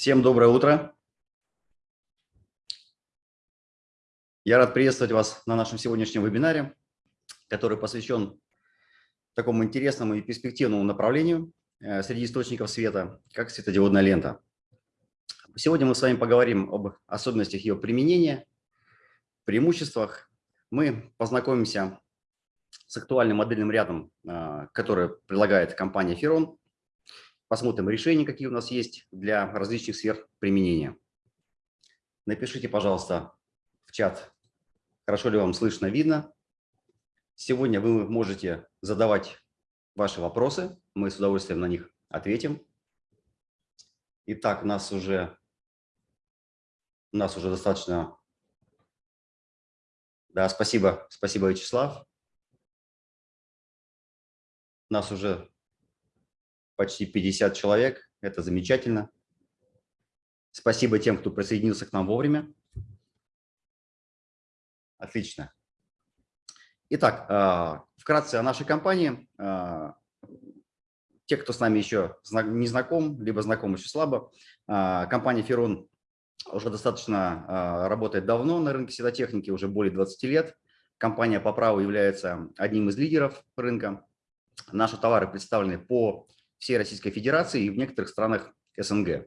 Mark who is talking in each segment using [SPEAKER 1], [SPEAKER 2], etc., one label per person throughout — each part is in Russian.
[SPEAKER 1] Всем доброе утро. Я рад приветствовать вас на нашем сегодняшнем вебинаре, который посвящен такому интересному и перспективному направлению э, среди источников света, как светодиодная лента. Сегодня мы с вами поговорим об особенностях ее применения, преимуществах. Мы познакомимся с актуальным модельным рядом, э, который предлагает компания Ferron, Посмотрим решения, какие у нас есть для различных сфер применения. Напишите, пожалуйста, в чат, хорошо ли вам слышно, видно. Сегодня вы можете задавать ваши вопросы, мы с удовольствием на них ответим. Итак, нас уже, нас уже достаточно... Да, спасибо, спасибо, Вячеслав. Нас уже почти 50 человек. Это замечательно. Спасибо тем, кто присоединился к нам вовремя. Отлично. Итак, а, вкратце о нашей компании. А, те, кто с нами еще не знаком, либо знаком еще слабо, а, компания Ферон уже достаточно работает давно на рынке светотехники, уже более 20 лет. Компания по праву является одним из лидеров рынка. Наши товары представлены по всей Российской Федерации и в некоторых странах СНГ.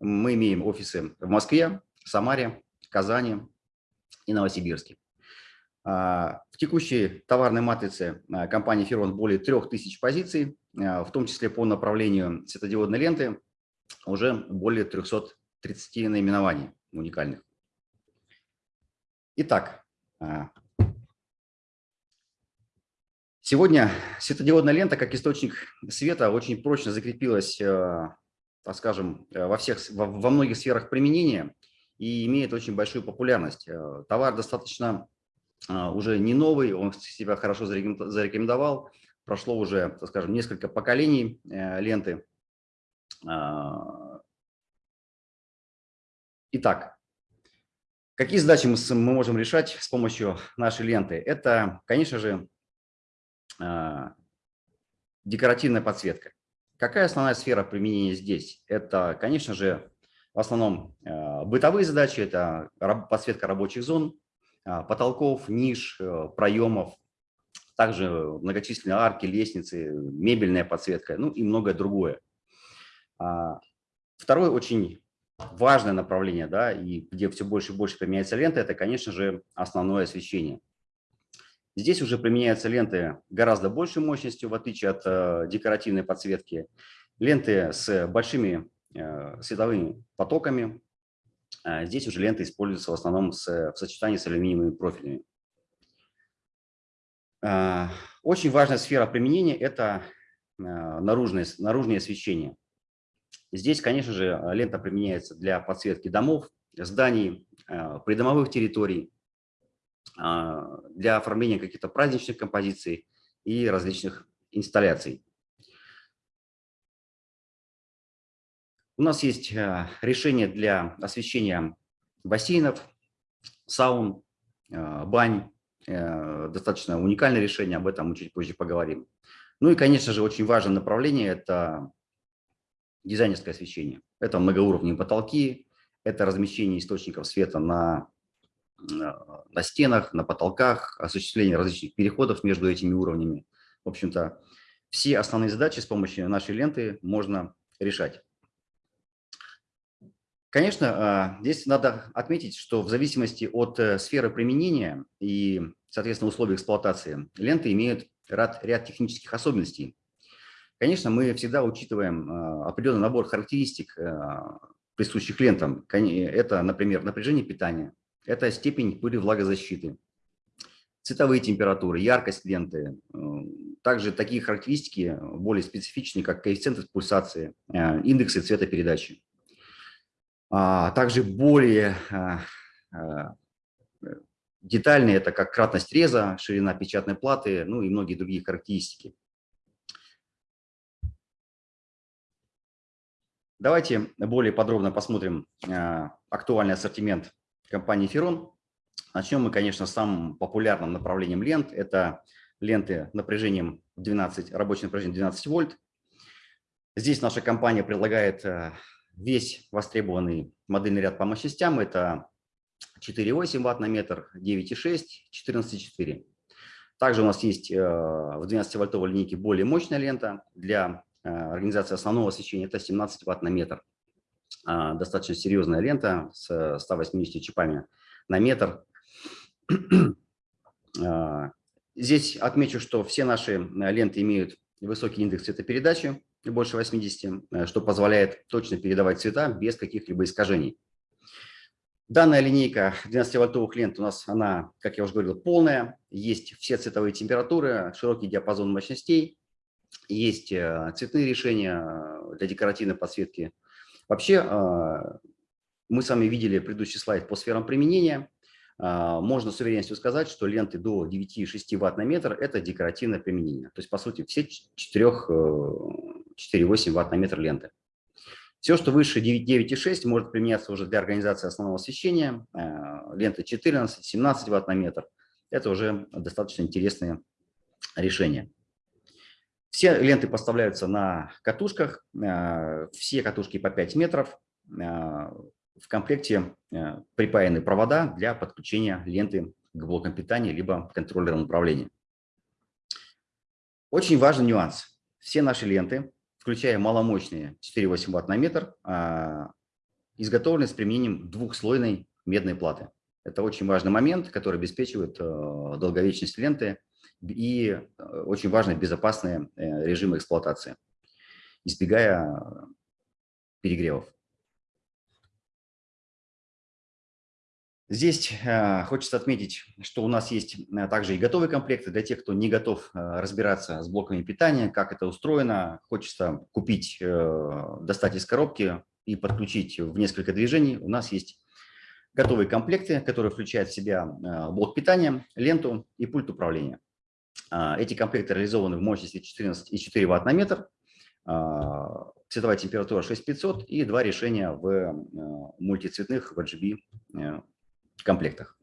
[SPEAKER 1] Мы имеем офисы в Москве, Самаре, Казани и Новосибирске. А, в текущей товарной матрице а, компании Ферон более 3000 позиций, а, в том числе по направлению светодиодной ленты уже более 330 наименований уникальных. Итак, Сегодня светодиодная лента как источник света очень прочно закрепилась, э, так скажем, э, во, всех, во многих сферах применения и имеет очень большую популярность. Э, товар достаточно уже не новый, он себя хорошо зарекомендовал. Прошло уже, так скажем, несколько поколений ленты. Итак, какие задачи мы можем решать с помощью нашей ленты? Это, конечно же, декоративная подсветка. Какая основная сфера применения здесь? Это, конечно же, в основном а, бытовые задачи, это подсветка рабочих зон, а, потолков, ниш, э, проемов, также многочисленные арки, лестницы, мебельная подсветка, ну и многое другое. Второе очень важное направление, да, и где все больше и больше применяется лента, это, конечно же, основное освещение. Здесь уже применяются ленты гораздо большей мощностью, в отличие от э, декоративной подсветки. Ленты с большими э, световыми потоками. А здесь уже ленты используются в основном с, в сочетании с алюминиевыми профилями. А, очень важная сфера применения – это э, наружное, наружное освещение. Здесь, конечно же, лента применяется для подсветки домов, зданий, придомовых территорий, для оформления каких-то праздничных композиций и различных инсталляций. У нас есть а, решение для освещения бассейнов, саун, а, бань. Э, достаточно уникальное решение, об этом мы чуть позже поговорим. Ну и, конечно же, очень важное направление – это дизайнерское освещение. Это многоуровневые потолки, это размещение источников света на на стенах, на потолках, осуществление различных переходов между этими уровнями. В общем-то, все основные задачи с помощью нашей ленты можно решать. Конечно, а, здесь надо отметить, что в зависимости от э, сферы применения и, соответственно, условий эксплуатации, ленты имеют ряд, ряд технических особенностей. Конечно, мы всегда учитываем определенный набор характеристик, присущих лентам. Это, например, напряжение питания, это степень пыли влагозащиты, цветовые температуры, яркость ленты. Э, также такие характеристики более специфичные, как коэффициенты пульсации, э, индексы цветопередачи. А также более э, детальные, это как кратность реза, ширина печатной платы, ну и многие другие характеристики. Давайте более подробно посмотрим актуальный ассортимент компании Ферон. Начнем мы, конечно, с самым популярным направлением лент. Это ленты напряжением 12, рабочее напряжение 12 вольт. Здесь наша компания предлагает э, весь востребованный модельный ряд по мощностям – это 4,8 Вт на метр, 9,6, 14,4. Также у нас есть э, в 12-вольтовой линейке более мощная лента для э, организации основного освещения, это 17 Вт на метр. А, достаточно серьезная лента с 180 чипами на метр. А, здесь отмечу, что все наши э, ленты имеют высокий индекс цветопередачи, больше 80, что позволяет точно передавать цвета без каких-либо искажений. Данная линейка 12-вольтовых лент у нас, она, как я уже говорил, полная. Есть все цветовые температуры, широкий диапазон мощностей, есть э, цветные решения э, для декоративной подсветки. Вообще, э, мы с вами видели предыдущий слайд по сферам применения. Можно с уверенностью сказать, что ленты до 9,6 Вт на метр – это декоративное применение. То есть, по сути, все 4,8 Вт на метр ленты. Все, что выше 9,6, может применяться уже для организации основного освещения. Э, лента 14-17 Вт на метр. Это уже достаточно интересные решения. Все ленты поставляются на катушках, э, все катушки по 5 метров. Э, в комплекте припаяны провода для подключения ленты к блокам питания либо контроллерам управления. Очень важный нюанс. Все наши ленты включая маломощные 4,8 Вт на метр, изготовлены с применением двухслойной медной платы. Это очень важный момент, который обеспечивает э, долговечность ленты и э, очень важные безопасные э, режимы эксплуатации, избегая перегревов. Здесь э, хочется отметить, что у нас есть э, также и готовые комплекты для тех, кто не готов э, разбираться с блоками питания, как это устроено. Хочется купить, достать из коробки и подключить в несколько движений. У нас есть готовые комплекты, которые включают в себя блок питания, ленту и пульт управления. Эти комплекты реализованы в мощности 14,4 Вт на метр, цветовая температура 6500 и два решения в мультицветных в RGB комплектах.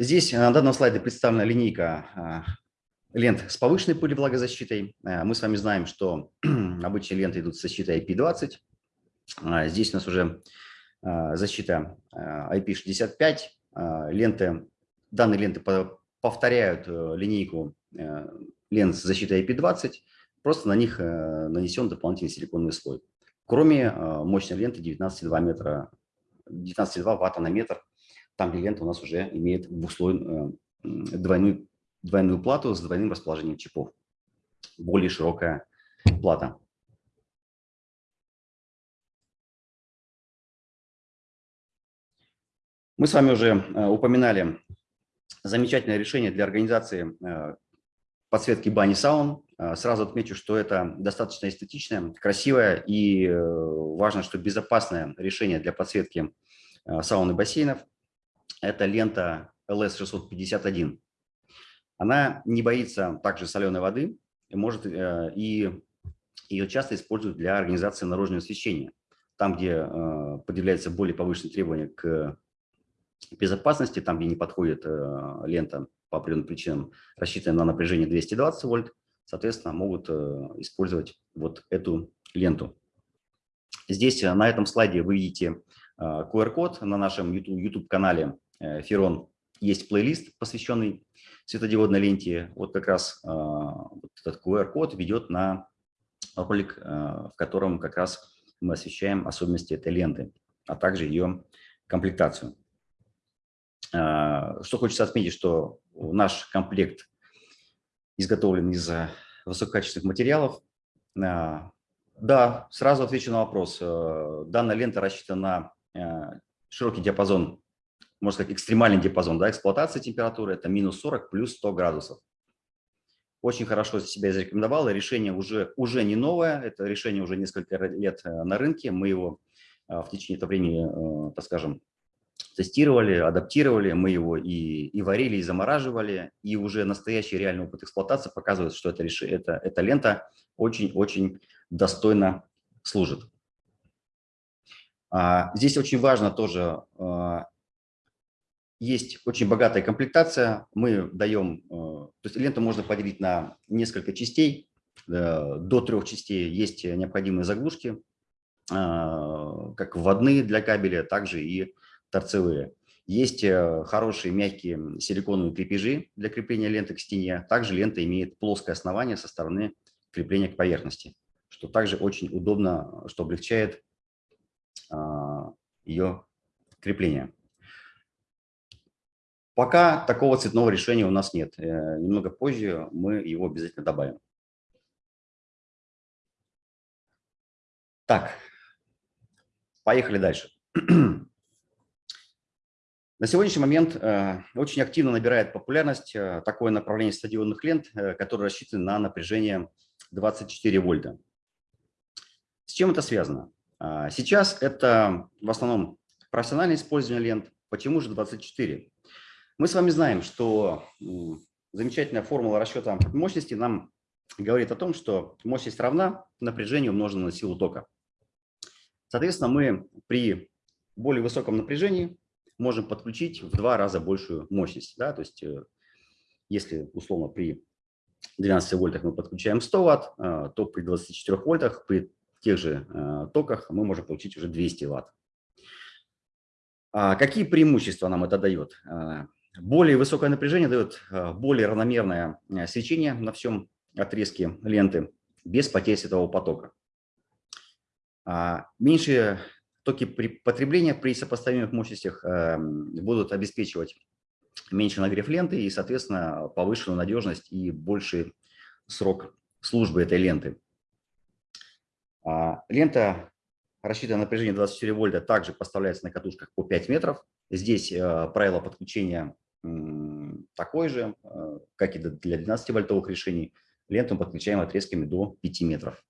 [SPEAKER 1] Здесь на данном слайде представлена линейка а, лент с повышенной пылевлагозащитой. А, мы с вами знаем, что обычные ленты идут с защитой IP20. А, здесь у нас уже защита IP65. Ленты, данные ленты повторяют э, линейку э, лент с защитой IP20, просто на них э, нанесен дополнительный силиконовый слой кроме э, мощной ленты 19,2 метра, 19,2 ватта на метр, там, где лента у нас уже имеет двухслойную э, двойную, двойную плату с двойным расположением чипов. Более широкая плата. Мы с вами уже э, упоминали замечательное решение для организации подсветки бани саун. А, сразу отмечу, что это достаточно эстетичное, красивое и э, важно, что безопасное решение для подсветки саун и бассейнов. Это лента LS651. Она не боится также соленой воды, может, э, и ее часто используют для организации наружного освещения. Там, где э, предъявляются более повышенные требования к безопасности, там, где не подходит лента по определенным причинам, рассчитанная на напряжение 220 вольт, соответственно, могут э, использовать вот эту ленту. Здесь э, на этом слайде вы видите QR-код э, на нашем YouTube-канале Ферон. Есть плейлист, посвященный светодиодной ленте. Вот как раз вот этот QR-код ведет на ролик, в котором как раз мы освещаем особенности этой ленты, а также ее комплектацию. Что хочется отметить, что наш комплект изготовлен из э, высококачественных материалов. А, да, сразу отвечу на вопрос. Э, данная лента рассчитана на э, широкий диапазон, можно сказать, экстремальный диапазон да, эксплуатации температуры. Это минус 40 плюс 100 градусов. Очень хорошо себя зарекомендовало. Решение уже, уже не новое. Это решение уже несколько лет на рынке. Мы его в течение этого времени, так скажем, тестировали, адаптировали, мы его и, и варили, и замораживали, и уже настоящий реальный опыт эксплуатации показывает, что эта, эта, эта лента очень-очень достойно служит. А, здесь очень важно тоже, а, есть очень богатая комплектация, мы даем, а, то есть ленту можно поделить на несколько частей, до трех частей есть необходимые заглушки, как вводные для кабеля, также и торцевые. Есть хорошие мягкие силиконовые крепежи для крепления ленты к стене. Также лента имеет плоское основание со стороны крепления к поверхности, что также очень удобно, что облегчает ее крепление. Пока такого цветного решения у нас нет. Э, немного позже мы его обязательно добавим. Так, поехали дальше. На сегодняшний момент э, очень активно набирает популярность э, такое направление стадионных лент, которое рассчитано на напряжение 24 вольта. С чем это связано? Сейчас это в основном профессиональное использование лент. Почему же 24? Мы с вами знаем, что замечательная формула расчета мощности нам говорит о том, что мощность равна напряжению умноженному на силу тока. Соответственно, мы при более высоком напряжении можем подключить в два раза большую мощность. Да? То есть э, если условно при 12 вольтах мы подключаем 100 ватт, э, то при 24 вольтах, при тех же э, токах мы можем получить уже 200 ватт. А какие преимущества нам это дает? Более высокое напряжение дает более равномерное свечение на всем отрезке ленты без потерь светового потока. А, меньшие токи потребления при сопоставимых мощностях э, будут обеспечивать меньше нагрев ленты и, соответственно, повышенную надежность и больший срок службы этой ленты. А, лента, рассчитанная на напряжение 24 вольта, также поставляется на катушках по 5 метров. Здесь правило подключения такой же, э, как и для 12-вольтовых решений. Ленту подключаем отрезками до 5 метров.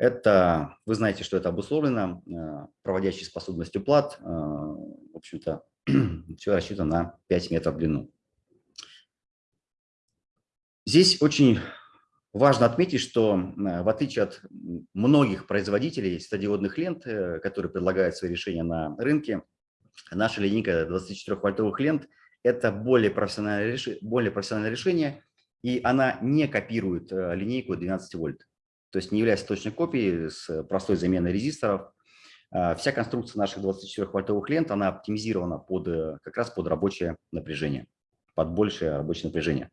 [SPEAKER 1] Это, вы знаете, что это обусловлено э, проводящей способностью плат. Э, в общем-то, все рассчитано на 5 метров в длину. Здесь очень важно отметить, что в отличие от многих производителей стадиодных лент, которые предлагают свои решения на рынке, наша линейка 24-вольтовых лент – это более профессиональное, более профессиональное решение, и она не копирует э, линейку 12 вольт. То есть не является точной копией с простой заменой резисторов. А, вся конструкция наших 24-вольтовых лент, она оптимизирована под, э, как раз под рабочее напряжение, под большее рабочее напряжение.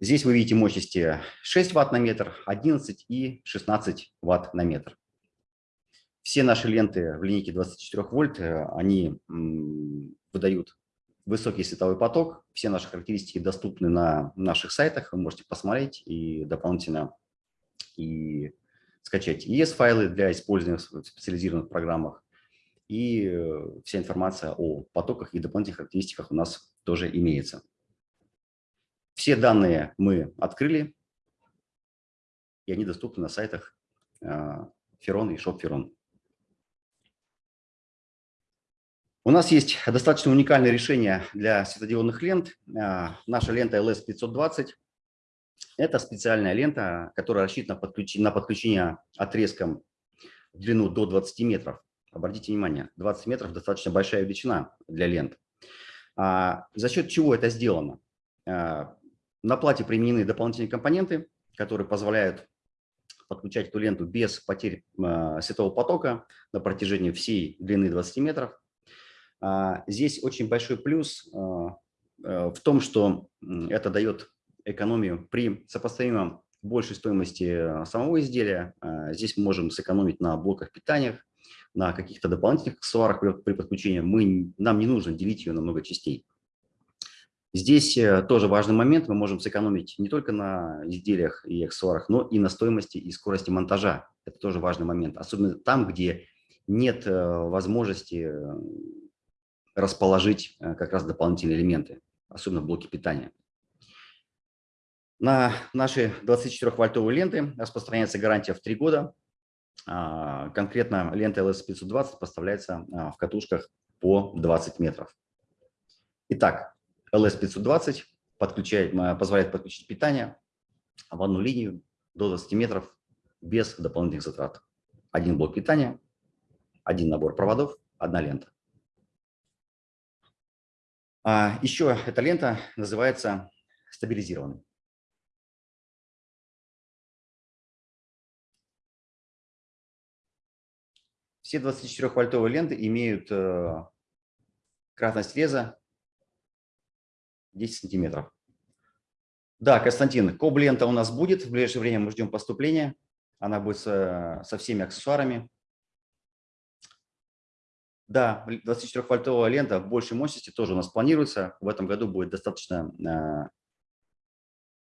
[SPEAKER 1] Здесь вы видите мощности 6 Вт на метр, 11 и 16 Вт на метр. Все наши ленты в линейке 24 вольт, э, они выдают высокий световой поток. Все наши характеристики доступны на наших сайтах. Вы можете посмотреть и дополнительно и скачать ES-файлы для использования в специализированных программах. И э, вся информация о потоках и дополнительных характеристиках у нас тоже имеется. Все данные мы открыли, и они доступны на сайтах Ферон и Шоп У нас есть достаточно уникальное решение для светодиодных лент. А, наша лента LS520 – это специальная лента, которая рассчитана на подключение отрезком в длину до 20 метров. Обратите внимание, 20 метров – достаточно большая величина для лент. А, за счет чего это сделано? А, на плате применены дополнительные компоненты, которые позволяют подключать эту ленту без потерь светового потока на протяжении всей длины 20 метров. А, здесь очень большой плюс а, э, в том, что это дает экономию при сопоставимом большей стоимости самого изделия. А, здесь мы можем сэкономить на блоках питания, на каких-то дополнительных аксессуарах при подключении. Мы, нам не нужно делить ее на много частей. Здесь э, тоже важный момент. Мы можем сэкономить не только на изделиях и аксессуарах, но и на стоимости и скорости монтажа. Это тоже важный момент. Особенно там, где нет э, возможности расположить э, как раз дополнительные элементы, особенно в блоке питания. На наши 24-вольтовые ленты распространяется гарантия в 3 года. А, конкретно лента LS520 поставляется а, в катушках по 20 метров. Итак, LS520 подключает, позволяет подключить питание в одну линию до 20 метров без дополнительных затрат. Один блок питания, один набор проводов, одна лента. А еще эта лента называется стабилизированной. Все 24-вольтовые ленты имеют э, кратность реза 10 сантиметров. Да, Константин, коб-лента у нас будет. В ближайшее время мы ждем поступления. Она будет со всеми аксессуарами. Да, 24-вольтовая лента в большей мощности тоже у нас планируется. В этом году будет достаточно, э,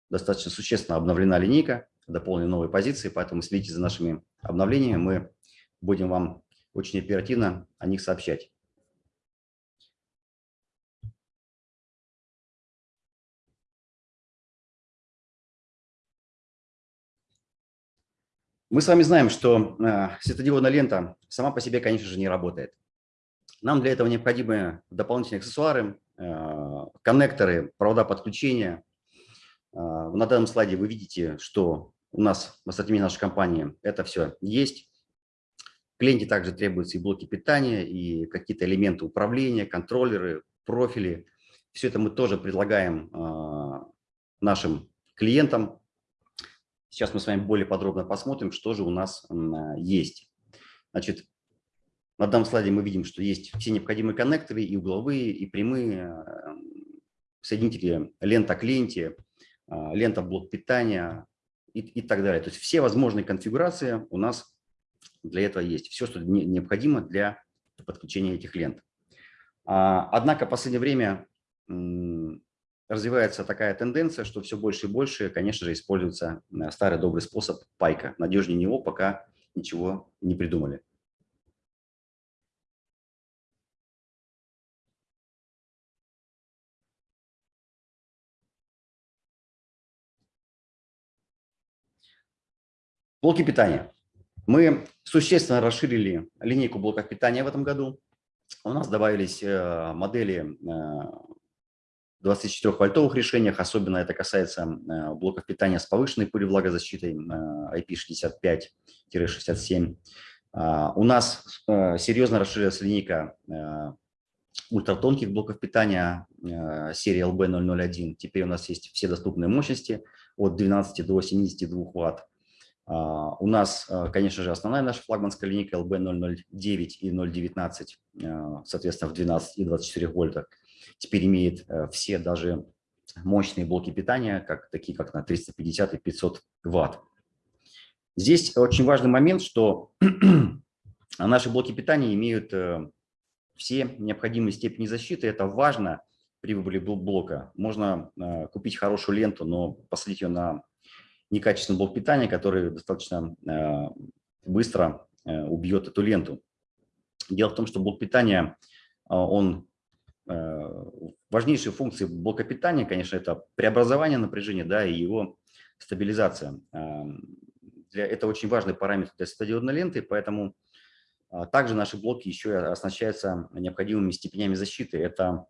[SPEAKER 1] достаточно существенно обновлена линейка, дополнены новые позиции, поэтому следите за нашими обновлениями. Мы будем вам очень оперативно о них сообщать. Мы с вами знаем, что э, светодиодная лента сама по себе, конечно же, не работает. Нам для этого необходимы дополнительные аксессуары, э, коннекторы, провода подключения. Э, на данном слайде вы видите, что у нас в ассортименте нашей компании это все есть. Клиенте также требуются и блоки питания, и какие-то элементы управления, контроллеры, профили. Все это мы тоже предлагаем э, нашим клиентам. Сейчас мы с вами более подробно посмотрим, что же у нас есть. Значит, на данном слайде мы видим, что есть все необходимые коннекторы, и угловые, и прямые, э, соединители лента клиенте, э, лента блок питания и, и так далее. То есть все возможные конфигурации у нас для этого есть. Все, что необходимо для подключения этих лент. А, однако в последнее время развивается такая тенденция, что все больше и больше, конечно же, используется э, старый добрый способ пайка. Надежнее него пока ничего не придумали. Блоки питания. Мы существенно расширили линейку блоков питания в этом году. У нас добавились э, модели 24-вольтовых э, решениях, особенно это касается э, блоков питания с повышенной пылевлагозащитой IP65-67. А, у нас серьезно расширилась линейка ультратонких блоков питания серии LB001. Теперь у нас есть все доступные мощности от 12 до 72 Вт. А, у нас, а, конечно же, основная наша флагманская линейка LB009 и 019, а, соответственно, в 12 и 24 вольтах, теперь имеет э, все даже мощные блоки питания, как, такие как на 350 и 500 ватт. Здесь очень важный момент, что наши блоки питания имеют э, все необходимые степени защиты. Это важно при выборе блока. Можно э, купить хорошую ленту, но посадить ее на некачественный блок питания, который достаточно э, быстро э, убьет эту ленту. Дело в том, что блок питания, э, он важнейшие функции блока питания, конечно, это преобразование напряжения да, и его стабилизация. Для, это очень важный параметр для светодиодной ленты, поэтому также наши блоки еще оснащаются необходимыми степенями защиты. Это,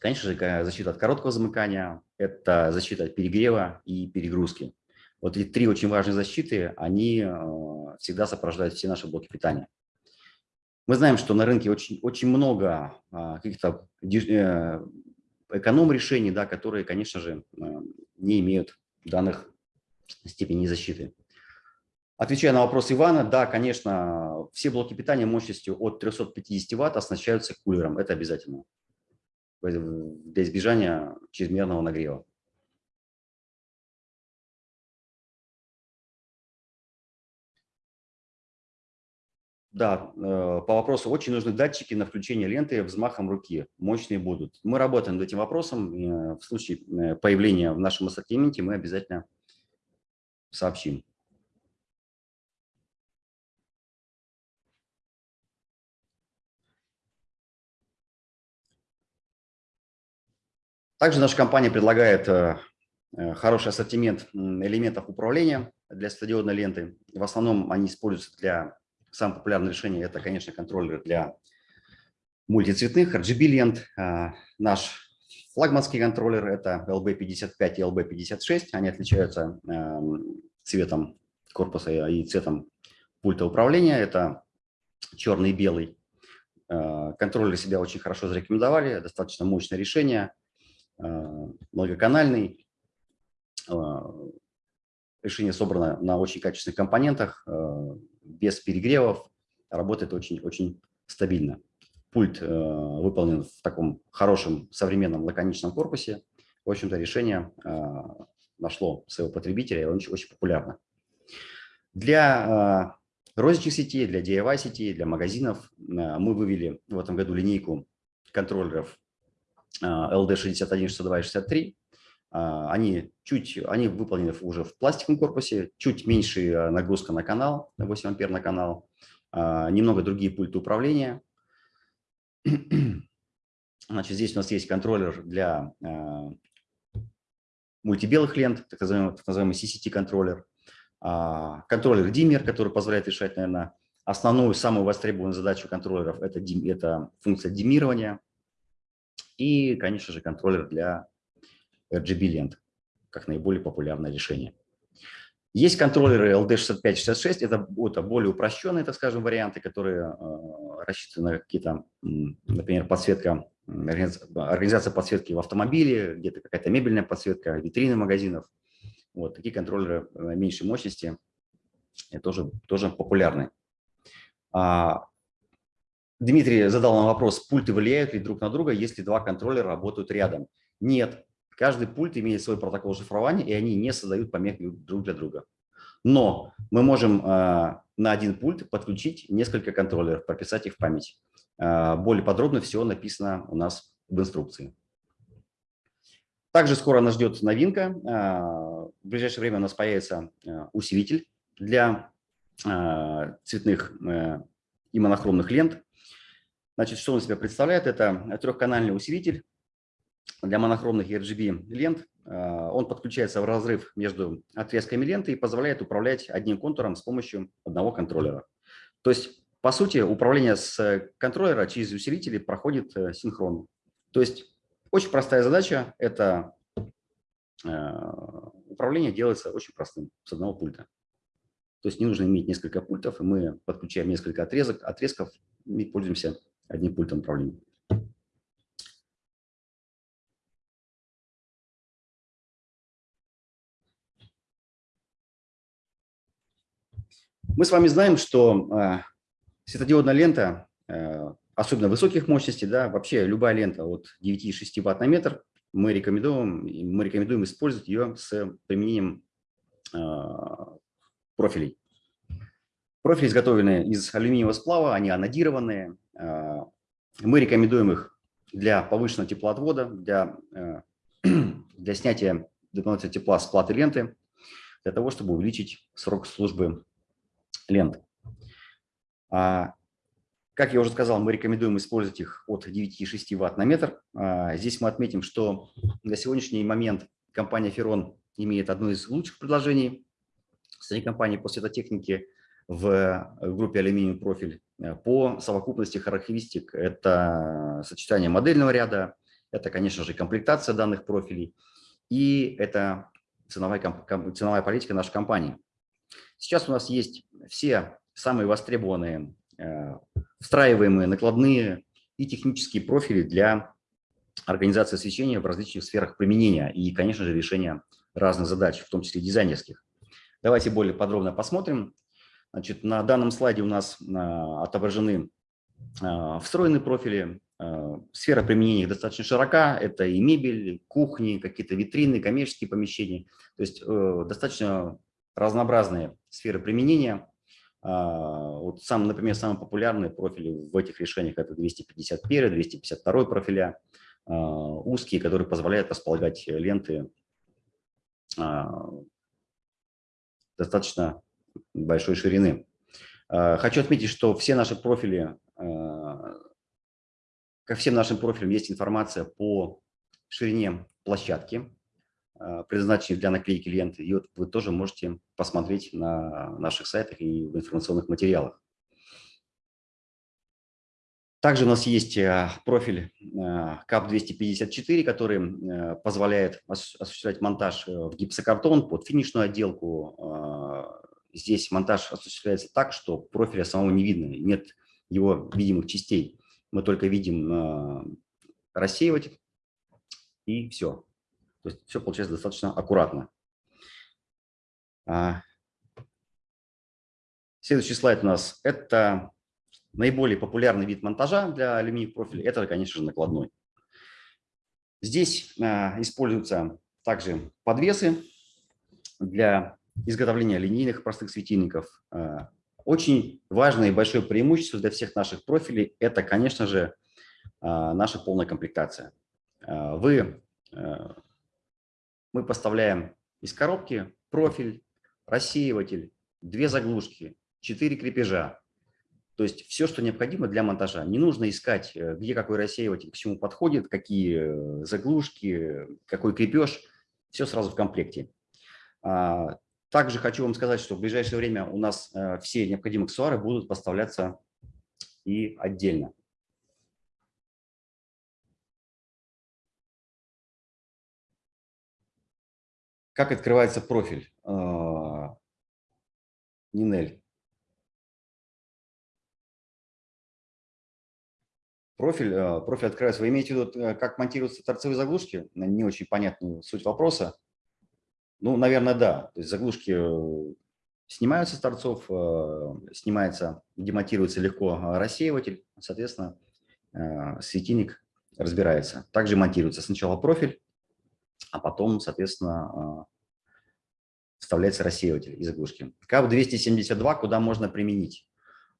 [SPEAKER 1] конечно же, защита от короткого замыкания, это защита от перегрева и перегрузки. Вот эти три очень важные защиты, они э, всегда сопровождают все наши блоки питания. Мы знаем, что на рынке очень, очень много а, каких-то э, эконом-решений, да, которые, конечно же, э, не имеют данных степеней защиты. Отвечая на вопрос Ивана, да, конечно, все блоки питания мощностью от 350 Вт оснащаются кулером, это обязательно, для избежания чрезмерного нагрева. Да, э, по вопросу очень нужны датчики на включение ленты взмахом руки. Мощные будут. Мы работаем над этим вопросом. Э, в случае э, появления в нашем ассортименте мы обязательно сообщим. Также наша компания предлагает хороший ассортимент элементов управления для светодиодной ленты. В основном они используются для Самое популярное решение – это, конечно, контроллер для мультицветных RGB-лент. А, наш флагманский контроллер – это LB55 и LB56. Они отличаются эм, цветом корпуса и цветом пульта управления. Это черный и белый. Э, контроллеры себя очень хорошо зарекомендовали, достаточно мощное решение, многоканальный. Решение собрано на очень качественных компонентах, без перегревов, работает очень, очень стабильно. Пульт выполнен в таком хорошем, современном, лаконичном корпусе. В общем-то, решение нашло своего потребителя, и очень, очень популярно. Для розничных сетей, для DIY сетей, для магазинов мы вывели в этом году линейку контроллеров LD 61, 62 и 63. Они, чуть, они выполнены уже в пластиковом корпусе, чуть меньше нагрузка на канал, 8 ампер на канал, немного другие пульты управления. Значит, здесь у нас есть контроллер для мультибелых лент, так называемый, так называемый CCT-контроллер, а, контроллер диммер, который позволяет решать, наверное, основную, самую востребованную задачу контроллеров – это, это функция диммирования. И, конечно же, контроллер для RGB-лент, как наиболее популярное решение. Есть контроллеры LD6566, это, это более упрощенные, так скажем, варианты, которые э, рассчитаны на какие-то, например, подсветка организация подсветки в автомобиле, где-то какая-то мебельная подсветка, витрины магазинов. Вот такие контроллеры э, меньшей мощности тоже, тоже популярны. А, Дмитрий задал нам вопрос, пульты влияют ли друг на друга, если два контроллера работают рядом? Нет, каждый пульт имеет свой протокол шифрования, и они не создают помех друг для друга. Но мы можем а, на один пульт подключить несколько контроллеров, прописать их в память. А, более подробно все написано у нас в инструкции. Также скоро нас ждет новинка. А, в ближайшее время у нас появится усилитель для цветных э, и монохромных лент. Значит, что он себя представляет? Это трехканальный усилитель для монохромных RGB лент. Он подключается в разрыв между отрезками ленты и позволяет управлять одним контуром с помощью одного контроллера. То есть по сути, управление с контроллера через усилители проходит э, синхронно. То есть очень простая задача – это э, управление делается очень простым, с одного пульта. То есть не нужно иметь несколько пультов, и мы подключаем несколько отрезок, отрезков и пользуемся одним пультом управления. Мы с вами знаем, что э, Светодиодная лента, э, особенно высоких мощностей, да, вообще любая лента от 9,6 Вт на метр, мы рекомендуем, мы рекомендуем использовать ее с применением э, профилей. Профили изготовлены из алюминиевого сплава, они анодированные. Э, мы рекомендуем их для повышенного теплоотвода, для, для снятия дополнительного тепла с платы ленты, для того, чтобы увеличить срок службы ленты. А, как я уже сказал, мы рекомендуем использовать их от 9,6 Вт на метр. А, здесь мы отметим, что на сегодняшний момент компания Ferron имеет одно из лучших предложений среди компаний по светотехнике в группе алюминиевый профиль по совокупности характеристик. Это сочетание модельного ряда, это, конечно же, комплектация данных профилей и это ценовая, ценовая политика нашей компании. Сейчас у нас есть все самые востребованные э, встраиваемые накладные и технические профили для организации освещения в различных сферах применения и, конечно же, решения разных задач, в том числе дизайнерских. Давайте более подробно посмотрим. Значит, на данном слайде у нас э, отображены э, встроенные профили. Сфера применения их достаточно широка. Это и мебель, кухни, какие-то витрины, коммерческие помещения. То есть достаточно разнообразные сферы применения. А, вот сам, например, самые популярные профили в этих решениях это 251, 252 профиля, а, узкие, которые позволяют располагать ленты а, достаточно большой ширины. Хочу отметить, что все наши профили, ко всем нашим профилям есть информация по ширине площадки, Э, предназначенных для наклейки ленты. И вот вы тоже можете посмотреть на наших сайтах и в информационных материалах. Также у нас есть э, профиль CAP254, э, который позволяет осуществлять монтаж в гипсокартон под финишную отделку. Здесь монтаж осуществляется так, что профиля самого не видно, нет его видимых частей. мы только видим рассеиватель, и все. То есть все получается достаточно аккуратно. А, следующий слайд у нас – это наиболее популярный вид монтажа для алюминиевых профилей. Это, конечно же, накладной. Здесь а, используются также подвесы для изготовления линейных простых светильников. А, очень важное и большое преимущество для всех наших профилей – это, конечно же, наша полная комплектация. Вы мы поставляем из коробки профиль, рассеиватель, две заглушки, четыре крепежа. То есть все, что необходимо для монтажа. Не нужно искать, э, где какой рассеиватель к чему подходит, какие э, заглушки, какой крепеж. Все сразу в комплекте. А, также хочу вам сказать, что в ближайшее время у нас э, все необходимые аксессуары будут поставляться и отдельно. Как открывается профиль? А, Нинель. Профиль, а, профиль открывается. Вы имеете в виду, э, как монтируются торцевые заглушки? Не очень понятную суть вопроса. Ну, наверное, да. То есть заглушки э, снимаются с торцов, э, снимается, демонтируется легко рассеиватель, соответственно, светильник разбирается. Также монтируется сначала профиль, а потом, соответственно, а, вставляется рассеиватель из заглушки. КАП-272 куда можно применить?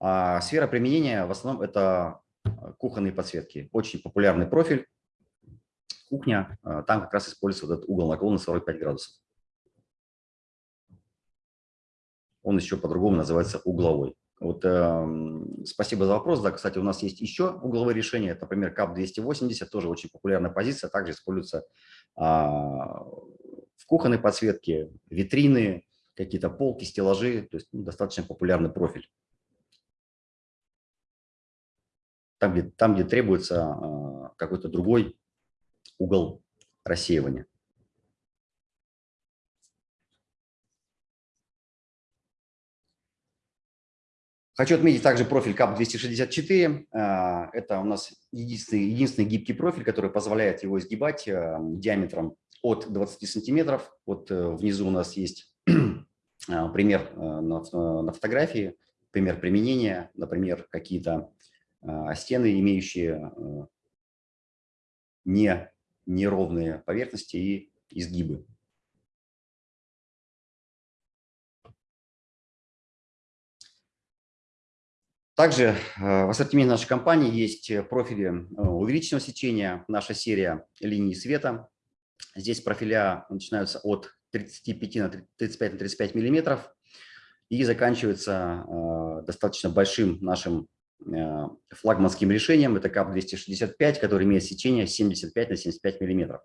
[SPEAKER 1] А сфера применения в основном это а, кухонные подсветки. Очень популярный профиль. Кухня, а, там как раз используется вот этот угол наклона 45 градусов. Он еще по-другому называется угловой. Вот, э, спасибо за вопрос. Да, кстати, у нас есть еще угловые решения. Это, например, КАП-280, тоже очень популярная позиция, также используется э, в кухонной подсветке, витрины, какие-то полки, стеллажи. То есть ну, достаточно популярный профиль. Там, где, там, где требуется э, какой-то другой угол рассеивания. Хочу отметить также профиль CAP264. А, это у нас единственный, единственный гибкий профиль, который позволяет его изгибать а, диаметром от 20 сантиметров. Вот э, внизу у нас есть а, пример э, на, фотографии, пример применения, например, какие-то стены, имеющие э, не, неровные поверхности и изгибы. Также э, в ассортименте нашей компании есть э, профили э, увеличенного сечения, наша серия линий света. Здесь профиля начинаются от 35 на 35 на 35 миллиметров и заканчиваются достаточно большим нашим флагманским решением. Это КАП-265, который имеет сечение 75 на 75 миллиметров.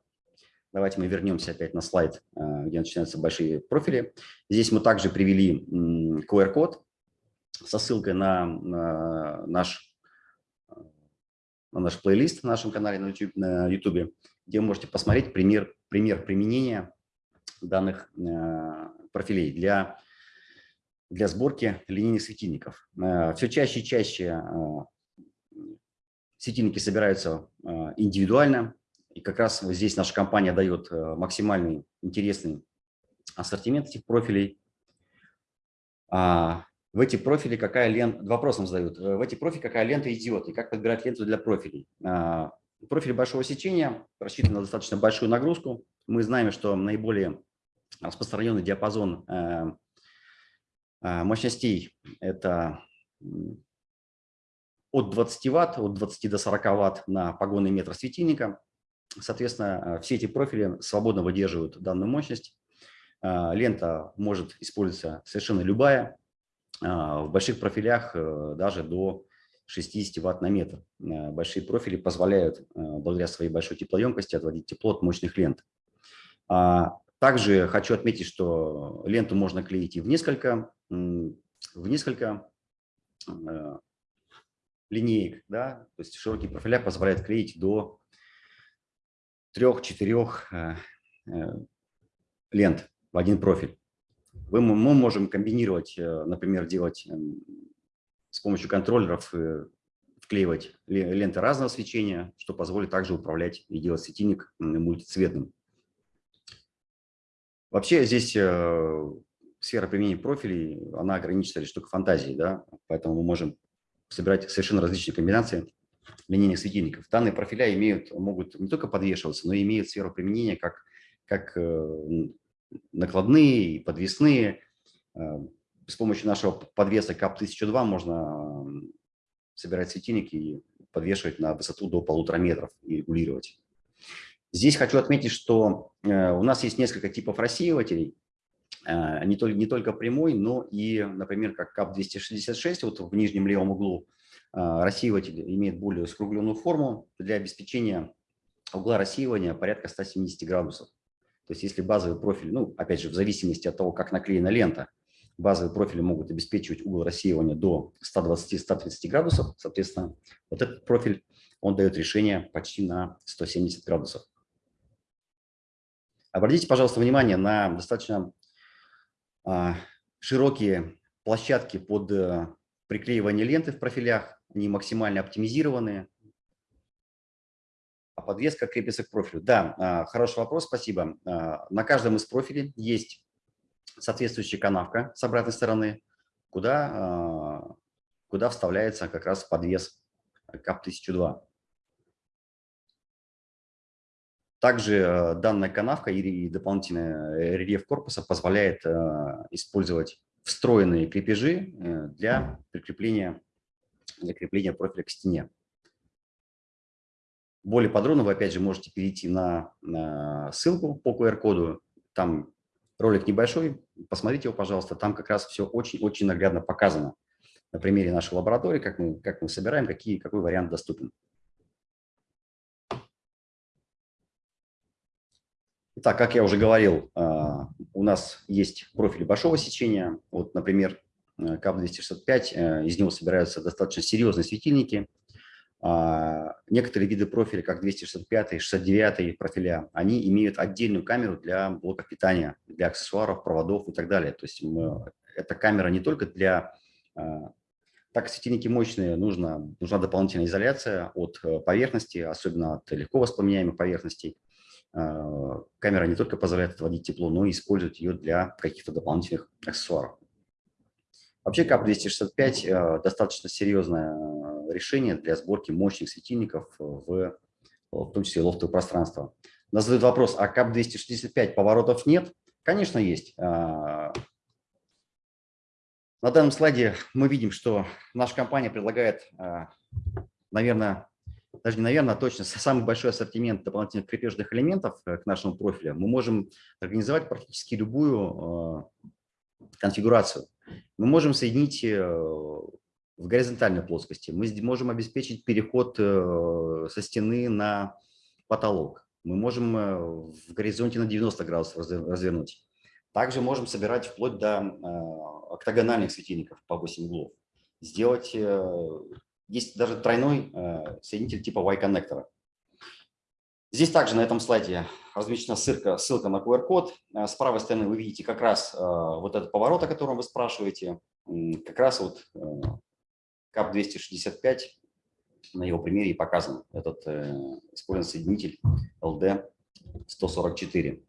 [SPEAKER 1] Давайте мы вернемся опять на слайд, где начинаются большие профили. Здесь мы также привели QR-код со ссылкой на, на наш, на наш плейлист на нашем канале на YouTube, на YouTube где вы можете посмотреть пример, пример применения данных э, профилей для, для сборки линейных светильников. Э, все чаще и чаще э, светильники собираются индивидуально, и как раз вот здесь наша компания дает максимальный интересный ассортимент этих профилей. В эти профили какая лента, вопросом задают, в эти профили какая лента идет и как подбирать ленту для профилей. А, профиль большого сечения рассчитан на достаточно большую нагрузку. Мы знаем, что наиболее распространенный диапазон э, э, мощностей – это от 20 ватт, от 20 до 40 ватт на погонный метр светильника. Соответственно, все эти профили свободно выдерживают данную мощность. Лента может использоваться совершенно любая, в больших профилях э, даже до 60 ватт на метр. Э, большие профили позволяют, э, благодаря своей большой теплоемкости, отводить тепло от мощных лент. А, также хочу отметить, что ленту можно клеить и в несколько, в несколько линеек. Да? То есть широкие профиля позволяют клеить до трех-четырех лент в один профиль мы можем комбинировать, э, например, делать эм, с помощью контроллеров э, вклеивать ленты разного свечения, что позволит также управлять и делать светильник мультицветным. Вообще здесь э, сфера применения профилей, она ограничена лишь только фантазией, да? поэтому мы можем собирать совершенно различные комбинации линейных светильников. Данные профиля имеют, могут не только подвешиваться, но и имеют сферу применения как, как э, накладные, подвесные. Э, с помощью нашего подвеса КАП-1002 можно собирать светильники и подвешивать на высоту до полутора метров и регулировать. Здесь хочу отметить, что э, у нас есть несколько типов рассеивателей, не только, не только прямой, но и, например, как КАП-266, вот в нижнем левом углу рассеиватель имеет более скругленную форму для обеспечения угла рассеивания порядка 170 градусов. То есть если базовый профиль, ну, опять же, в зависимости от того, как наклеена лента, базовые профили могут обеспечивать угол рассеивания до 120-130 градусов, соответственно, вот этот профиль, он дает решение почти на 170 градусов. Обратите, пожалуйста, внимание на достаточно а, широкие площадки под а, приклеивание ленты в профилях, они максимально оптимизированные, подвеска крепится к профилю. Да, а, хороший вопрос, спасибо. А, на каждом из профилей есть соответствующая канавка с обратной стороны, куда, а, куда вставляется как раз подвес КАП-1002. Также данная канавка и дополнительный рельеф корпуса позволяет использовать встроенные крепежи э, для прикрепления, для крепления профиля к стене. Более подробно вы, опять же, можете перейти на, на ссылку по QR-коду. Там ролик небольшой, посмотрите его, пожалуйста. Там как раз все очень-очень наглядно показано на примере нашей лаборатории, как мы, как мы собираем, какие, какой вариант доступен. Итак, как я уже говорил, а, у нас есть профили большого сечения. Вот, например, КАП-265, э, из него собираются достаточно серьезные светильники – некоторые виды профиля, как 265 69 профиля, они имеют отдельную камеру для блока питания, для аксессуаров, проводов и так далее. То есть мы, эта камера не только для... А, так светильники мощные, нужна, нужна дополнительная изоляция от э, поверхности, особенно от легко воспламеняемых поверхностей. А, камера не только позволяет отводить тепло, но и использовать ее для каких-то дополнительных аксессуаров. Вообще КАП-265 э, достаточно серьезное решение для сборки мощных светильников в, в том числе лофтовое пространство. Нас задают вопрос, а КАП-265 поворотов нет? Конечно, есть. А, на данном слайде мы видим, что наша компания предлагает, а, наверное, даже не наверное, а точно, самый большой ассортимент дополнительных крепежных элементов э, к нашему профилю. Мы можем организовать практически любую конфигурацию. Мы можем соединить э, в горизонтальной плоскости. Мы можем обеспечить переход э, со стены на потолок. Мы можем э, в горизонте на 90 градусов развернуть. Также можем собирать вплоть до октагональных светильников по 8 углов. Сделать, есть даже тройной соединитель типа Y-коннектора. Здесь также на этом слайде размещена ссылка, ссылка на QR-код. Э, с правой стороны вы видите как раз э, вот этот поворот, о котором вы спрашиваете. Как раз вот э, КАП-265 на его примере и показан. Этот использован соединитель LD-144.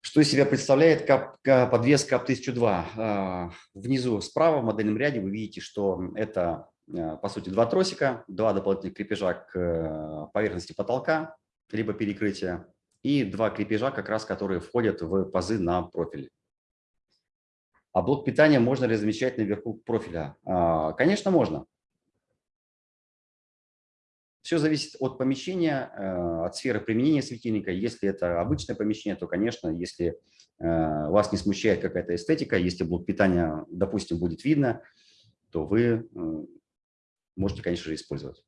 [SPEAKER 1] Что из себя представляет КАП, подвес КАП-1002? Внизу справа в модельном ряде вы видите, что это Э, по сути, два тросика, два дополнительных крепежа к э, поверхности потолка, либо перекрытия, и два крепежа, как раз которые входят в пазы на профиле. А блок питания можно размещать наверху профиля? А, конечно, можно. Все зависит от помещения, э, от сферы применения светильника. Если это обычное помещение, то, конечно, если вас не смущает какая-то эстетика, если блок питания, допустим, будет видно, то вы можете, конечно же, использовать.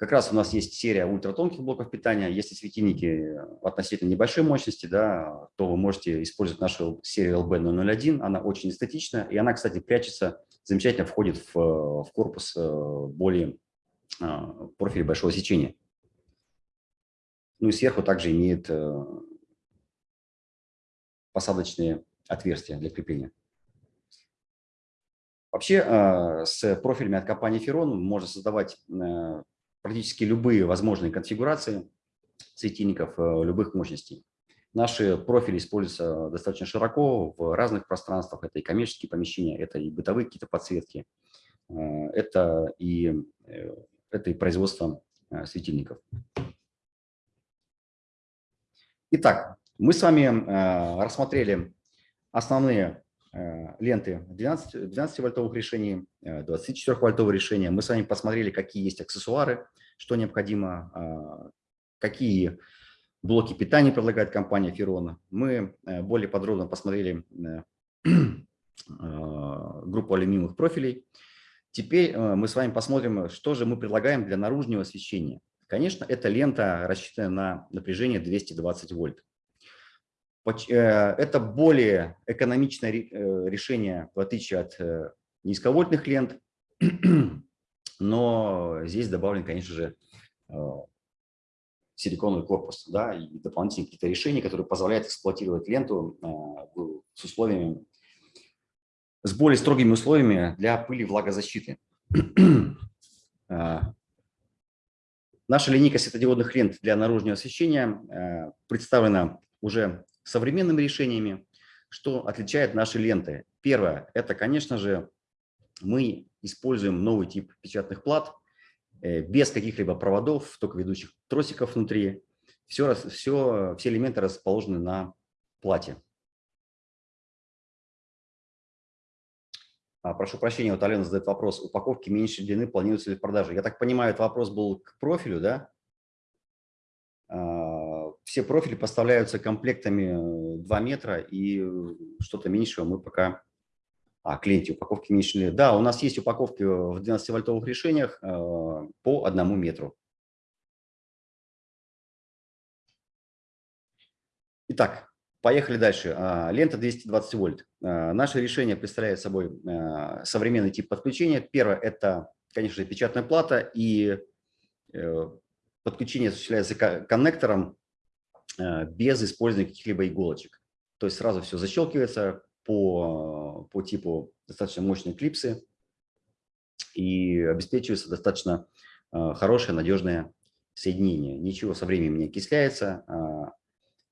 [SPEAKER 1] Как раз у нас есть серия ультратонких блоков питания. Если светильники относительно небольшой мощности, да, то вы можете использовать нашу серию LB001. Она очень эстетична, и она, кстати, прячется, замечательно входит в, в корпус э, более профиля большого сечения. Ну и сверху также имеет э, посадочные отверстия для крепления. Вообще с профилями от компании Ферон можно создавать практически любые возможные конфигурации светильников любых мощностей. Наши профили используются достаточно широко в разных пространствах. Это и коммерческие помещения, это и бытовые какие-то подсветки, э, это и, э, это и производство э, светильников. Итак, мы с вами рассмотрели основные ленты 12-вольтовых решений, 24-вольтовых решения. Мы с вами посмотрели, какие есть аксессуары, что необходимо, какие блоки питания предлагает компания Ферона. Мы э, более подробно посмотрели э, э, группу алюминиевых профилей. Теперь мы с вами посмотрим, что же мы предлагаем для наружного освещения. Конечно, эта лента рассчитана на напряжение 220 вольт. Это более экономичное решение, в отличие от низковольтных лент, но здесь добавлен, конечно же, силиконовый корпус, да, и дополнительные какие-то решения, которые позволяют эксплуатировать ленту э, с условиями, с более строгими условиями для пыли влагозащиты. Э, наша линейка светодиодных лент для наружного освещения э, представлена уже современными решениями, что отличает наши ленты. Первое – это, конечно же, мы используем новый тип печатных плат, Э, без каких-либо проводов, только ведущих тросиков внутри. Все, все, все элементы расположены на плате. А, прошу прощения, вот Алена задает вопрос. Упаковки меньшей длины планируются ли в продаже? Я так понимаю, этот вопрос был к профилю, да? Все профили поставляются комплектами 2 метра, и что-то меньшего мы пока а, клиенте упаковки меньше. Да, у нас есть упаковки в 12-вольтовых решениях э, по одному метру. Итак, поехали дальше. А, лента 220 вольт. Наше решение представляет собой э, современный тип подключения. Первое – это, конечно же, печатная плата, и э, подключение осуществляется коннектором без использования каких-либо иголочек. То есть сразу все защелкивается, по, по типу достаточно мощные клипсы и обеспечивается достаточно э, хорошее, надежное соединение. Ничего со временем не окисляется. А,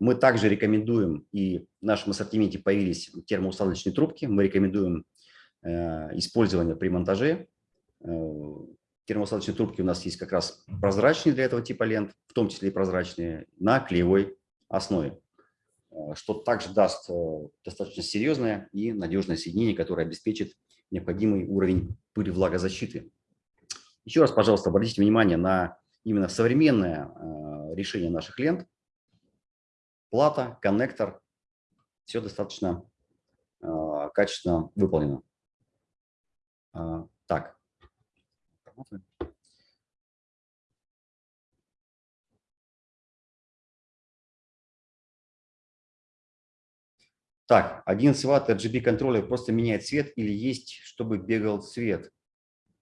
[SPEAKER 1] мы также рекомендуем, и в нашем ассортименте появились термоусадочные трубки, мы рекомендуем э, использование при монтаже. Термоусадочные трубки у нас есть как раз прозрачные для этого типа лент, в том числе и прозрачные, на клеевой основе. Э, что также даст э, достаточно серьезное и надежное соединение, которое обеспечит необходимый уровень пыли влагозащиты. Еще раз, пожалуйста, обратите внимание на именно современное э, решение наших лент. Плата, коннектор, все достаточно качественно выполнено. Так. Так, 11 ватт RGB контроллер просто меняет цвет или есть, чтобы бегал цвет?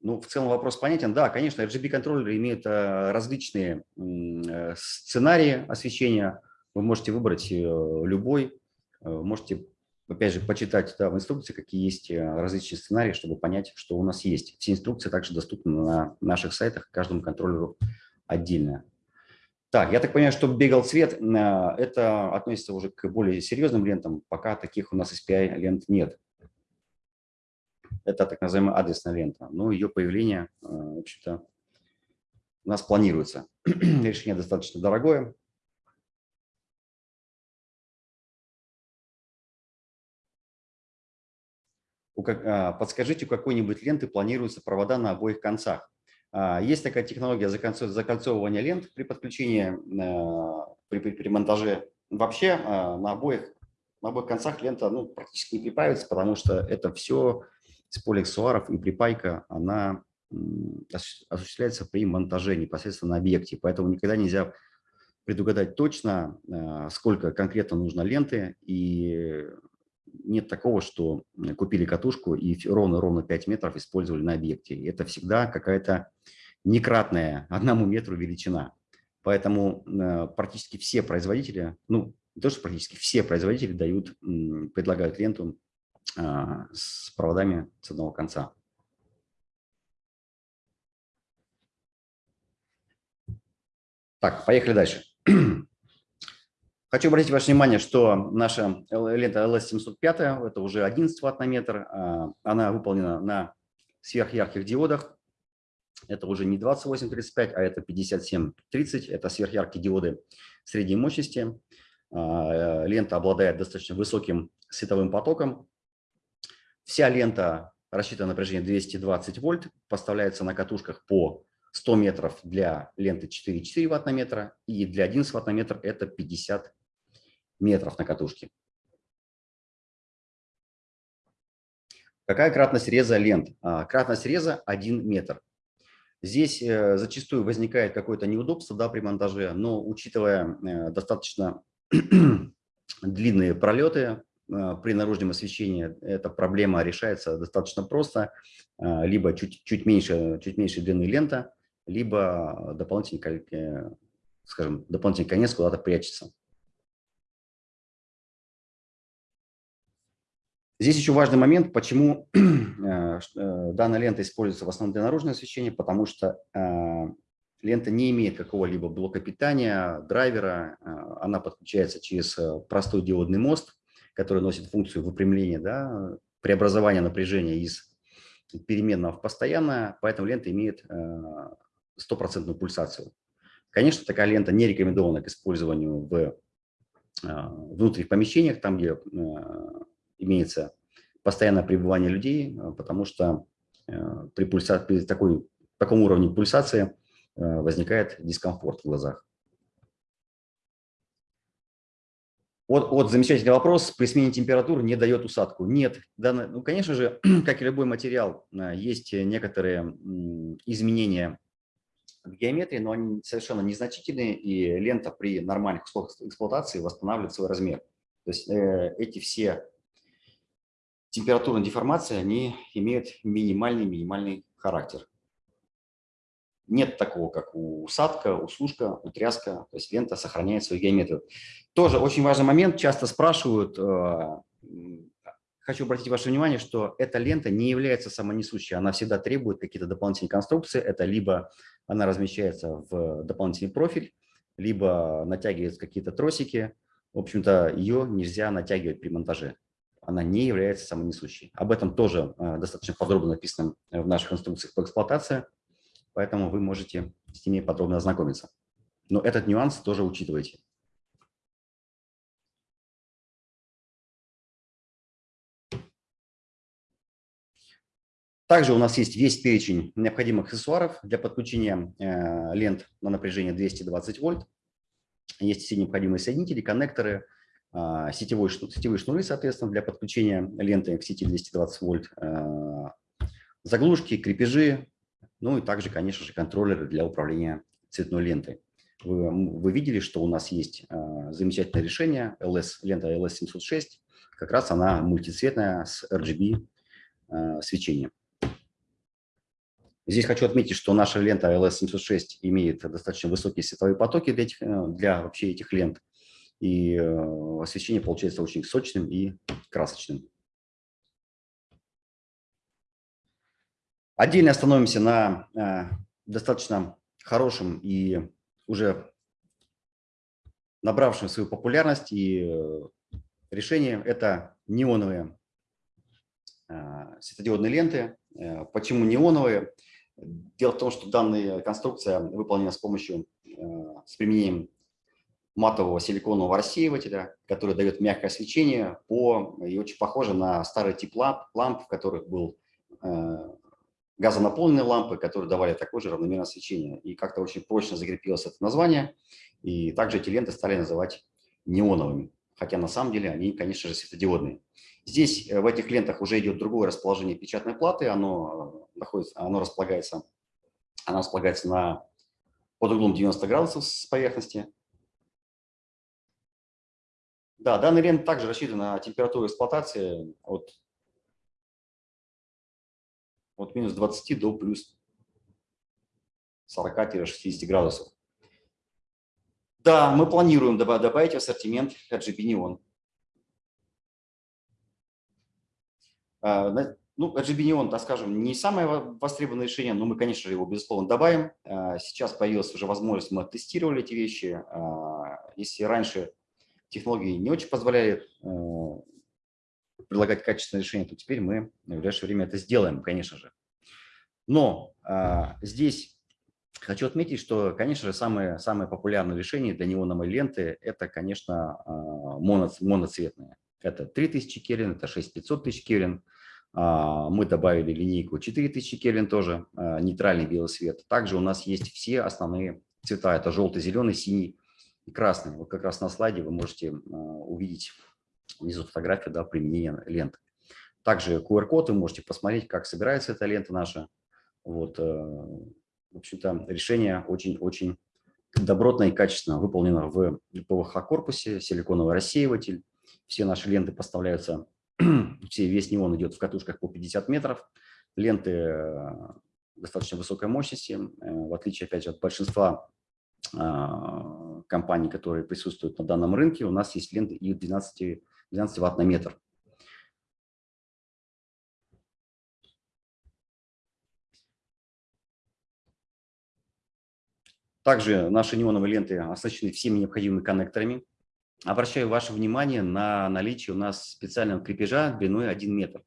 [SPEAKER 1] Ну, в целом вопрос понятен. Да, конечно, RGB контроллеры имеют э, различные э, сценарии освещения. Вы можете выбрать э, любой. Можете, опять же, почитать да, в инструкции, какие есть различные сценарии, чтобы понять, что у нас есть. Все инструкции также доступны на наших сайтах, каждому контроллеру отдельно. Так, я так понимаю, что бегал цвет, э, это относится уже к более серьезным лентам, пока таких у нас SPI лент нет. Это так называемая адресная лента, но ее появление, э, в общем-то, у нас планируется. Решение достаточно дорогое. Подскажите, у какой-нибудь ленты планируются провода на обоих концах? А, есть такая технология закольцовывания лент при подключении, а, при, при, при монтаже. Вообще а, на обоих, на обоих концах лента ну, практически не припаивается, потому что это все с полиаксуаров и припайка, она осуществляется при монтаже непосредственно на объекте. Поэтому никогда нельзя предугадать точно, сколько конкретно нужно ленты, и нет такого, что купили катушку и ровно-ровно 5 метров использовали на объекте. Это всегда какая-то некратная одному метру величина. Поэтому э, практически все производители, ну, не то, что практически все производители дают, предлагают ленту с проводами с одного конца. Так, поехали дальше. Хочу обратить ваше внимание, что наша лента LS705, это уже 11 ватт на метр, а, она выполнена на сверхярких диодах. Это уже не 2835, а это 5730, это сверхяркие диоды средней мощности. А, лента обладает достаточно высоким световым потоком. Вся лента рассчитана на напряжение 220 вольт, поставляется на катушках по 100 метров для ленты 4,4 ватт на метра, и для 11 ватт на метр это 50 метров на катушке. Какая кратность реза лент? А, кратность реза 1 метр. Здесь э, зачастую возникает какое-то неудобство да, при монтаже, но учитывая э, достаточно длинные пролеты э, при наружном освещении, эта проблема решается достаточно просто. Либо чуть, чуть, меньше, чуть меньше длины лента, либо дополнительный, скажем, дополнительный конец куда-то прячется. Здесь еще важный момент, почему э, э, данная лента используется в основном для наружного освещения, потому что лента не имеет какого-либо блока питания, драйвера, она подключается через простой диодный мост, который носит функцию выпрямления, да, преобразования напряжения из переменного в постоянное, поэтому лента имеет стопроцентную пульсацию. Конечно, такая лента не рекомендована к использованию в внутренних помещениях, там, где имеется постоянное пребывание людей, а, потому что при, пульса... при такой, таком уровне пульсации возникает дискомфорт в глазах. Вот, вот замечательный вопрос. При смене температуры не дает усадку. Нет. Данный, ну, конечно же, как и любой материал, есть некоторые изменения в геометрии, но они совершенно незначительные, и лента при нормальных условиях эксплуатации восстанавливает свой размер. То есть э, эти все температурные деформации, они имеют минимальный-минимальный характер. Нет такого, как у усадка, услушка, утряска, то есть лента сохраняет свою геометрию. Тоже очень важный момент, часто спрашивают, э, Хочу обратить ваше внимание, что эта лента не является самонесущей, она всегда требует какие-то дополнительные конструкции. Это либо она размещается в дополнительный профиль, либо натягиваются какие-то тросики. В общем-то, ее нельзя натягивать при монтаже. Она не является самонесущей. Об этом тоже э, достаточно подробно написано в наших инструкциях по эксплуатации, поэтому вы можете с ними подробно ознакомиться. Но этот нюанс тоже учитывайте. Также у нас есть весь перечень необходимых аксессуаров для подключения э, лент на напряжение 220 вольт. Есть все необходимые соединители, коннекторы, сетевой, сетевые шнуры, соответственно, для подключения ленты к сети 220 вольт, э, заглушки, крепежи, ну и также, конечно же, контроллеры для управления цветной лентой. Вы, вы видели, что у нас есть замечательное решение, LS, лента LS706, как раз она мультицветная с RGB свечением. Здесь хочу отметить, что наша лента LS706 имеет достаточно высокие световые потоки для, этих, э, для вообще этих лент. И э, освещение получается очень сочным и красочным. Отдельно остановимся на э, достаточно хорошем и уже набравшем свою популярность и решение – это неоновые светодиодные ленты. Почему неоновые? Дело в том, что данная конструкция выполнена с помощью, э, с применением матового силиконового рассеивателя, который дает мягкое свечение по, и очень похоже на старый тип ламп, ламп в которых был э, газонаполненные лампы, которые давали такое же равномерное свечение. И как-то очень прочно закрепилось это название, и также эти ленты стали называть неоновыми, хотя на самом деле они, конечно же, светодиодные. Здесь э, в этих лентах уже идет другое расположение печатной платы, оно, э, находится, оно располагается, оно располагается на, под углом 90 градусов с поверхности. Да, данный лент также рассчитан на температуру эксплуатации от, от минус 20 до плюс 40-60 градусов. Да, мы планируем добавить в ассортимент RGB Neon. Ну, RGB Neon, так скажем, не самое востребованное решение, но мы, конечно же, его, безусловно, добавим. Сейчас появилась уже возможность, мы тестировали эти вещи. Если раньше технологии не очень позволяли предлагать качественное решение, то теперь мы в ближайшее время это сделаем, конечно же. Но здесь хочу отметить, что, конечно же, самое, самое популярное решение для неоновой ленты – это, конечно, моно, моноцветные. Это 3000 Кельвин, это 6500 тысяч Кельвин – а, мы добавили линейку 4000 Кельвин тоже, а, нейтральный белый свет. Также у нас есть все основные цвета. Это желтый, зеленый, синий и красный. Вот как раз на слайде вы можете увидеть внизу фотографию да, применения ленты. Также QR-код, вы можете посмотреть, как собирается эта лента наша. Вот, в общем-то, решение очень-очень добротно и качественно выполнено в ПВХ-корпусе, силиконовый рассеиватель. Все наши ленты поставляются все, весь неон идет в катушках по 50 метров, ленты э, достаточно высокой мощности, э, в отличие, опять же, от большинства а, компаний, которые присутствуют на данном рынке, у нас есть ленты и 12, 12 ватт на метр. Также наши неоновые ленты оснащены всеми необходимыми коннекторами. Обращаю ваше внимание на наличие у нас специального крепежа длиной 1 метр.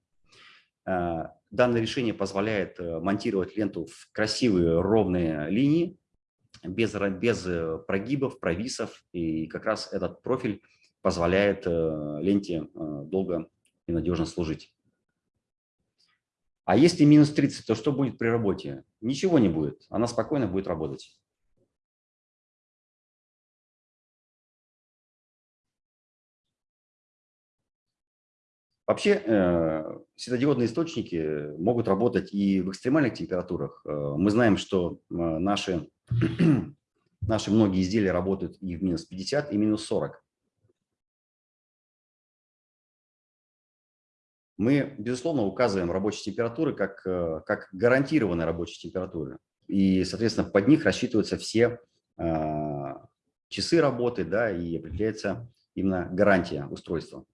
[SPEAKER 1] А, данное решение позволяет э, монтировать ленту в красивые ровные линии, без, без э, прогибов, провисов. И как раз этот профиль позволяет э, ленте долго и надежно служить. А если минус 30, то что будет при работе? Ничего не будет, она спокойно будет работать. Вообще э, светодиодные источники могут работать и в экстремальных температурах. Э, мы знаем, что э, наши, наши многие изделия работают и в минус 50, и минус 40. Мы, безусловно, указываем рабочие температуры как, как гарантированные рабочие температуры. И, соответственно, под них рассчитываются все часы работы да, и определяется именно гарантия устройства.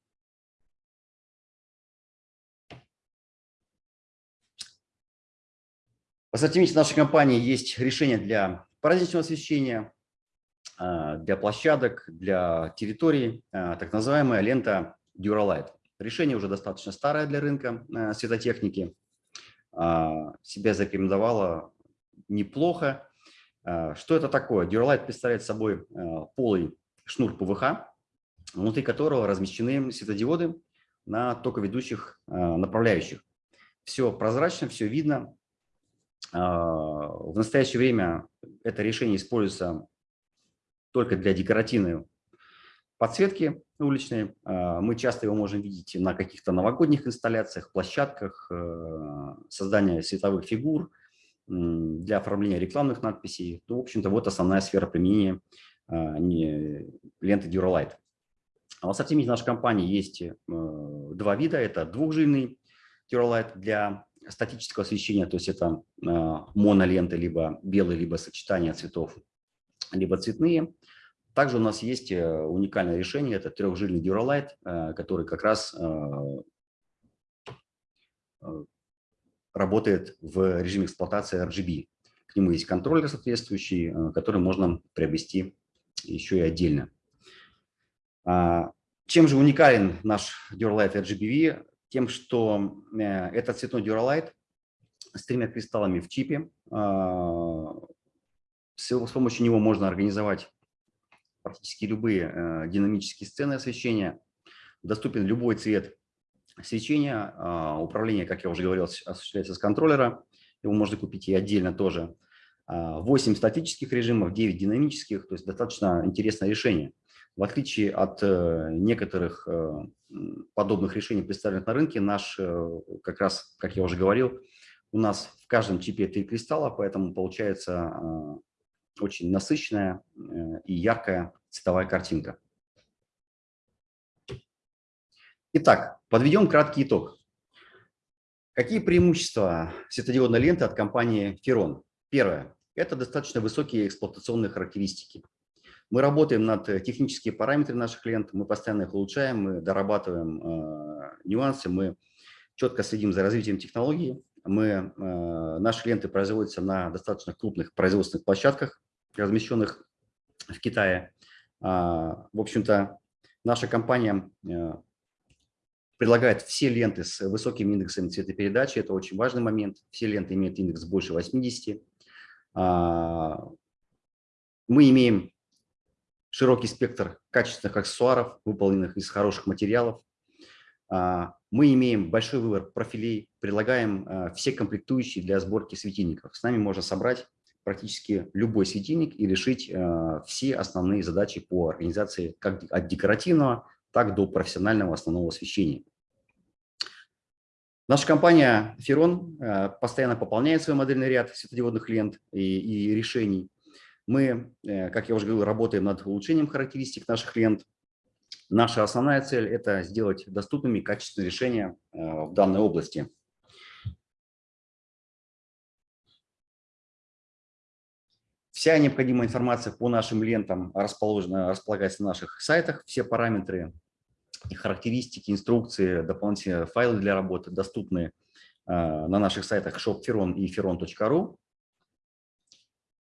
[SPEAKER 1] В ассортименте нашей компании есть решение для праздничного освещения, а, для площадок, для территорий, а, так называемая лента Duralight. Решение уже достаточно старое для рынка а, светотехники, себя зарекомендовало неплохо. Что это такое? Duralight представляет собой полый шнур ПВХ, внутри которого размещены светодиоды на токоведущих направляющих. Все прозрачно, все видно, в настоящее время это решение используется только для декоративной подсветки уличной. А, мы часто его можем видеть на каких-то новогодних инсталляциях, площадках, э, создания световых фигур, для оформления рекламных надписей. Ну, в общем-то, вот основная сфера применения а, ленты Duralight. В ассортименте нашей компании есть э, два вида. Это двухжильный Duralight для статического освещения, то есть это а, моноленты, либо белые, либо сочетание цветов, либо цветные. Также у нас есть э, уникальное решение, это трехжильный Duralight, э, который как раз э, работает в режиме эксплуатации RGB. К нему есть контроллер соответствующий, который можно приобрести еще и отдельно. А, чем же уникален наш Duralight RGBV? Тем, что э, это цветной Duralight с тремя кристаллами в чипе. А, с помощью него можно организовать практически любые э, динамические сцены освещения. Доступен любой цвет свечения. А, управление, как я уже говорил, осуществляется с контроллера. Его можно купить и отдельно тоже. 8 а, статических режимов, 9 динамических, то есть достаточно интересное решение. В отличие от э, некоторых э, подобных решений, представленных на рынке, наш, э, как раз, как я уже говорил, у нас в каждом чипе три кристалла, поэтому получается очень насыщенная и яркая цветовая картинка. Итак, подведем краткий итог. Какие преимущества светодиодной ленты от компании Ferron? Первое – это достаточно высокие эксплуатационные характеристики. Мы работаем над э, техническими параметрами наших лент, мы постоянно их улучшаем, мы дорабатываем э, нюансы, мы четко следим за развитием технологий. Мы, наши ленты производятся на достаточно крупных производственных площадках, размещенных в Китае. В общем-то, наша компания предлагает все ленты с высоким индексом цветопередачи. Это очень важный момент. Все ленты имеют индекс больше 80. А, мы имеем широкий спектр качественных аксессуаров, выполненных из хороших материалов. А, мы имеем большой выбор профилей, предлагаем а, все комплектующие для сборки светильников. С нами можно собрать практически любой светильник и решить все основные задачи по организации как от декоративного так до профессионального основного освещения. Наша компания Ferron э, постоянно пополняет свой модельный ряд светодиодных лент и, и решений. Мы, э, как я уже говорил, работаем над улучшением характеристик наших лент. Наша основная цель – это сделать доступными качественные решения э, в данной области. Вся необходимая информация по нашим лентам расположена, располагается на наших сайтах. Все параметры характеристики, инструкции, дополнительные файлы для работы доступны а, на наших сайтах shopferon и ferron.ru.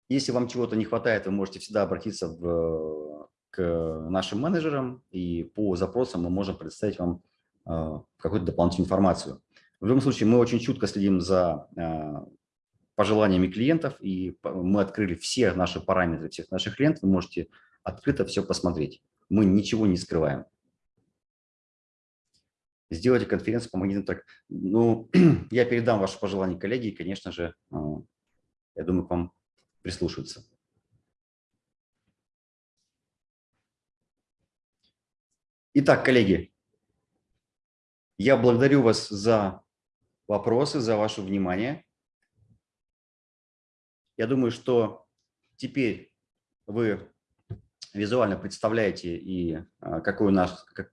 [SPEAKER 1] Если вам чего-то не хватает, вы можете всегда обратиться в, к нашим менеджерам, и по запросам мы можем предоставить вам а, какую-то дополнительную информацию. В любом случае, мы очень чутко следим за а, пожеланиями клиентов, и мы открыли все наши параметры всех наших клиентов, вы можете открыто все посмотреть. Мы ничего не скрываем сделайте конференцию по магнитным трекам. Ну, я передам ваши пожелания коллеге, и, конечно же, а, я думаю, к вам прислушаются. Итак, коллеги, я благодарю вас за вопросы, за ваше внимание. Я думаю, что теперь вы визуально представляете и а, какой, наш,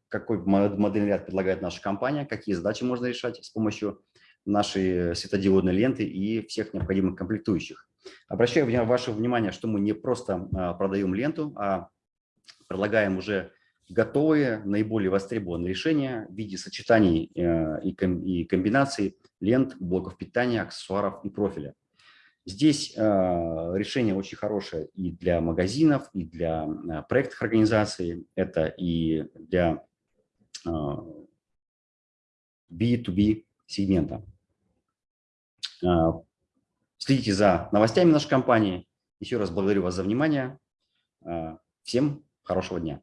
[SPEAKER 1] какой модельный ряд предлагает наша компания, какие задачи можно решать с помощью нашей светодиодной ленты и всех необходимых комплектующих. Обращаю ваше внимание, что мы не просто а, продаем ленту, а предлагаем уже готовые, наиболее востребованные решения в виде сочетаний э, и комбинаций лент, блоков питания, аксессуаров и профиля. Здесь а, решение очень хорошее и для магазинов, и для а, проектных организаций, это и для B2B а, сегмента. Следите за новостями нашей компании. Еще раз благодарю вас за внимание. Всем хорошего дня.